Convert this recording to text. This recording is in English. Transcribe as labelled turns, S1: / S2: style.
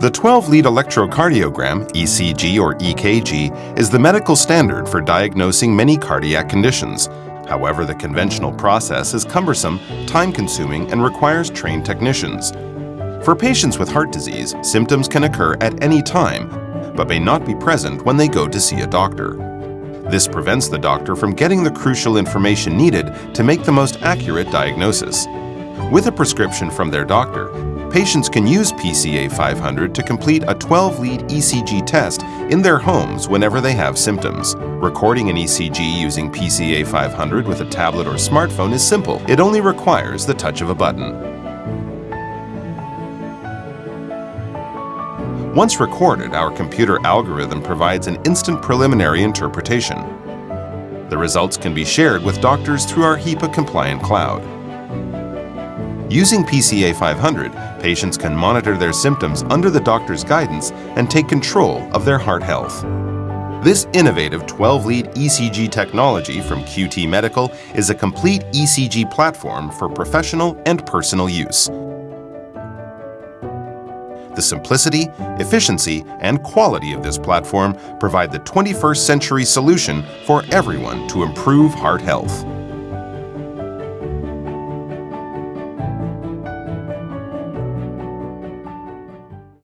S1: The 12-lead electrocardiogram, ECG or EKG, is the medical standard for diagnosing many cardiac conditions. However, the conventional process is cumbersome, time-consuming, and requires trained technicians. For patients with heart disease, symptoms can occur at any time, but may not be present when they go to see a doctor. This prevents the doctor from getting the crucial information needed to make the most accurate diagnosis. With a prescription from their doctor, patients can use PCA 500 to complete a 12-lead ECG test in their homes whenever they have symptoms. Recording an ECG using PCA 500 with a tablet or smartphone is simple. It only requires the touch of a button. Once recorded, our computer algorithm provides an instant preliminary interpretation. The results can be shared with doctors through our HIPAA-compliant cloud. Using PCA 500, patients can monitor their symptoms under the doctor's guidance and take control of their heart health. This innovative 12-lead ECG technology from QT Medical is a complete ECG platform for professional and personal use. The simplicity, efficiency, and quality of this platform provide the 21st century solution for everyone to improve heart health.